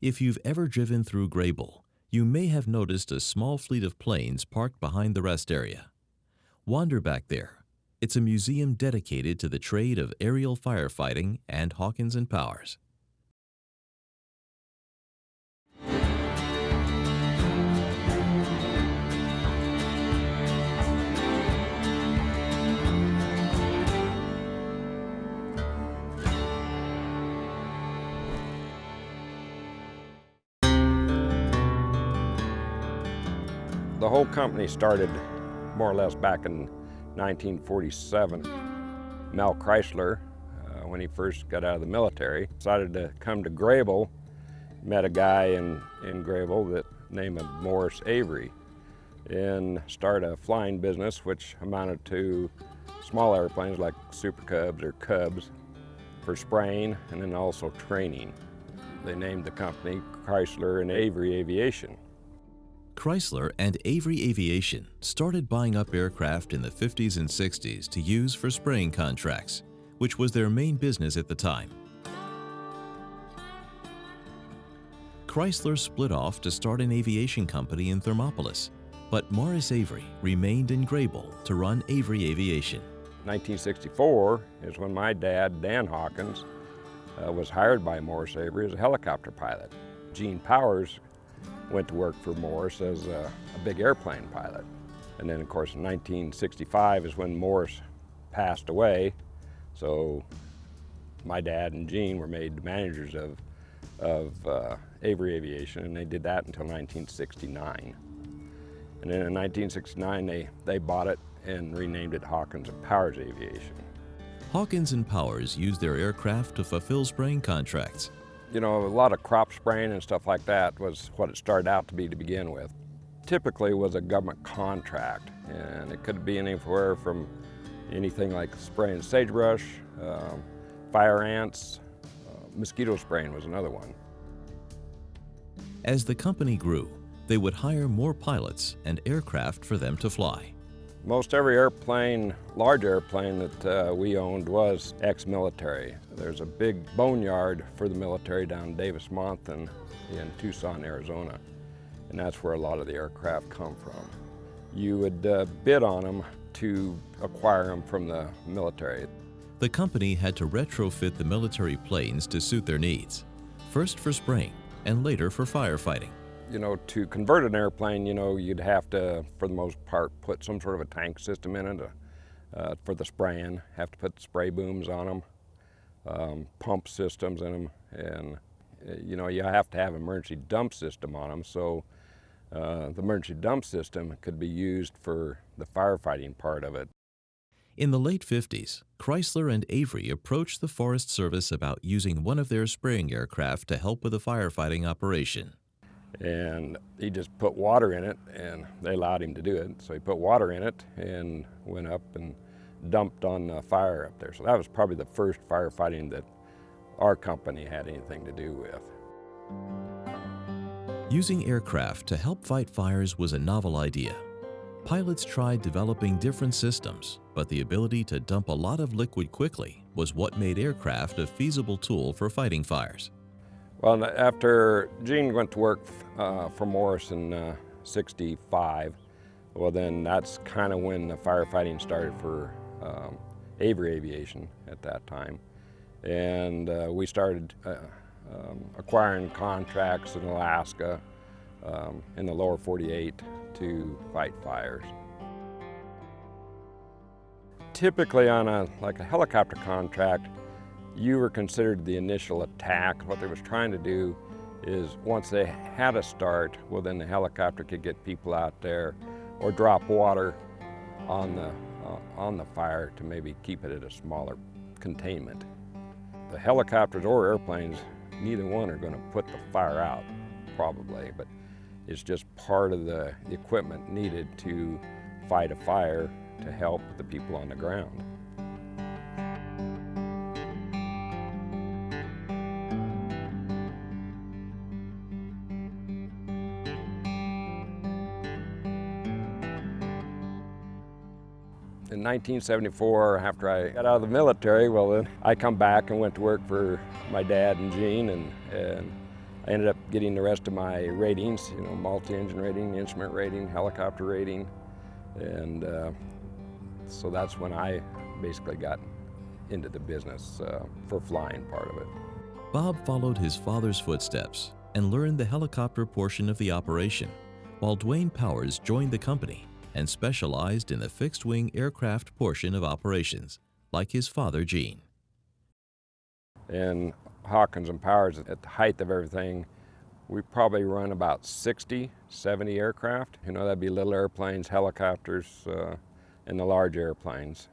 If you've ever driven through Greybull, you may have noticed a small fleet of planes parked behind the rest area. Wander back there. It's a museum dedicated to the trade of aerial firefighting and Hawkins and Powers. The whole company started more or less back in 1947. Mel Christler, uh, when he first got out of the military, decided to come to Greybull. Met a guy in, in Greybull that named Morris Avery and start a flying business which amounted to small airplanes like Super Cubs or Cubs for spraying and then also training. They named the company Christler and Avery Aviation. Christler and Avery Aviation started buying up aircraft in the 50s and 60s to use for spraying contracts, which was their main business at the time. Christler split off to start an aviation company in Thermopolis, but Morris Avery remained in Greybull to run Avery Aviation. 1964 is when my dad, Dan Hawkins, uh, was hired by Morris Avery as a helicopter pilot. Gene Powers went to work for Morris as a, a big airplane pilot. And then of course in 1965 is when Morris passed away. So my dad and Gene were made managers of, of uh, Avery Aviation and they did that until 1969. And then in 1969 they, they bought it and renamed it Hawkins and Powers Aviation. Hawkins and Powers used their aircraft to fulfill spraying contracts you know, a lot of crop spraying and stuff like that was what it started out to be to begin with. Typically was a government contract, and it could be anywhere from anything like spraying sagebrush, um, fire ants, uh, mosquito spraying was another one. As the company grew, they would hire more pilots and aircraft for them to fly. Most every airplane, large airplane that uh, we owned was ex-military. There's a big boneyard for the military down Davis-Monthan in Tucson, Arizona. And that's where a lot of the aircraft come from. You would uh, bid on them to acquire them from the military. The company had to retrofit the military planes to suit their needs, first for spraying and later for firefighting you know, to convert an airplane, you know, you'd have to, for the most part, put some sort of a tank system in it uh, for the spraying. Have to put spray booms on them, um, pump systems in them, and uh, you know, you have to have an emergency dump system on them. So uh, the emergency dump system could be used for the firefighting part of it. In the late 50s, Christler and Avery approached the Forest Service about using one of their spraying aircraft to help with a firefighting operation and he just put water in it and they allowed him to do it. So he put water in it and went up and dumped on the fire up there. So that was probably the first firefighting that our company had anything to do with. Using aircraft to help fight fires was a novel idea. Pilots tried developing different systems, but the ability to dump a lot of liquid quickly was what made aircraft a feasible tool for fighting fires. Well, after Gene went to work uh, for Morris in uh, 65, well then that's kind of when the firefighting started for um, Avery Aviation at that time. And uh, we started uh, um, acquiring contracts in Alaska, um, in the lower 48 to fight fires. Typically on a, like a helicopter contract, you were considered the initial attack. What they was trying to do is once they had a start, well then the helicopter could get people out there or drop water on the, uh, on the fire to maybe keep it at a smaller containment. The helicopters or airplanes, neither one are going to put the fire out, probably, but it's just part of the equipment needed to fight a fire to help the people on the ground. In 1974, after I got out of the military, well then I come back and went to work for my dad and Gene and, and I ended up getting the rest of my ratings, you know, multi-engine rating, instrument rating, helicopter rating, and uh, so that's when I basically got into the business uh, for flying part of it. Bob followed his father's footsteps and learned the helicopter portion of the operation, while Dwayne Powers joined the company and specialized in the fixed-wing aircraft portion of operations, like his father Gene. In Hawkins and Powers, at the height of everything, we probably run about 60, 70 aircraft. You know, that'd be little airplanes, helicopters, uh, and the large airplanes.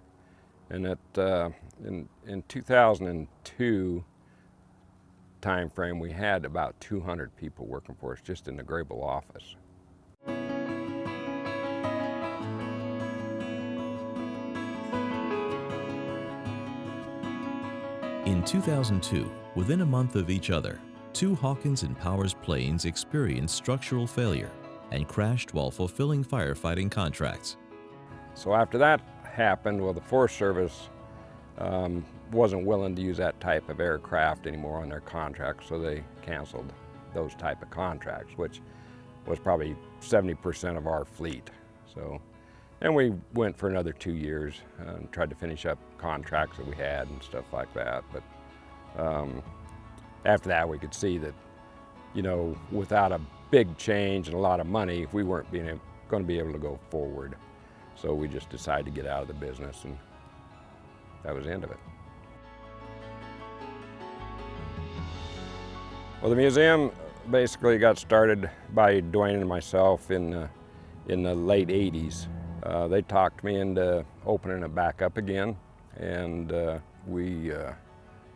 And at, uh, in, in 2002 time frame, we had about 200 people working for us just in the Greybull office. In 2002, within a month of each other, two Hawkins and Powers planes experienced structural failure and crashed while fulfilling firefighting contracts. So after that happened, well, the Forest Service um, wasn't willing to use that type of aircraft anymore on their contracts, so they canceled those type of contracts, which was probably 70% of our fleet. So, and we went for another two years and tried to finish up contracts that we had and stuff like that. But um, after that, we could see that, you know, without a big change and a lot of money, we weren't being going to be able to go forward. So we just decided to get out of the business and that was the end of it. Well, the museum basically got started by Dwayne and myself in the, in the late 80s. Uh, they talked me into opening it back up again and uh, we uh,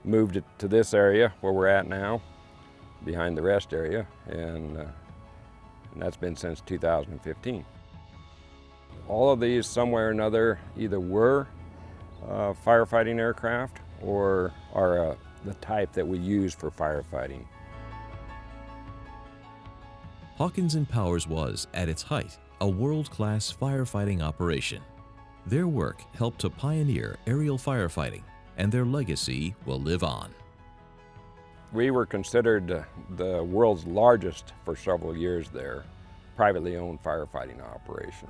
moved it to this area where we're at now, behind the rest area, and, uh, and that's been since 2015. All of these, somewhere or another, either were uh, firefighting aircraft or are uh, the type that we use for firefighting. Hawkins and Powers was, at its height, a world-class firefighting operation. Their work helped to pioneer aerial firefighting, and their legacy will live on. We were considered uh, the world's largest for several years there, privately owned firefighting operation.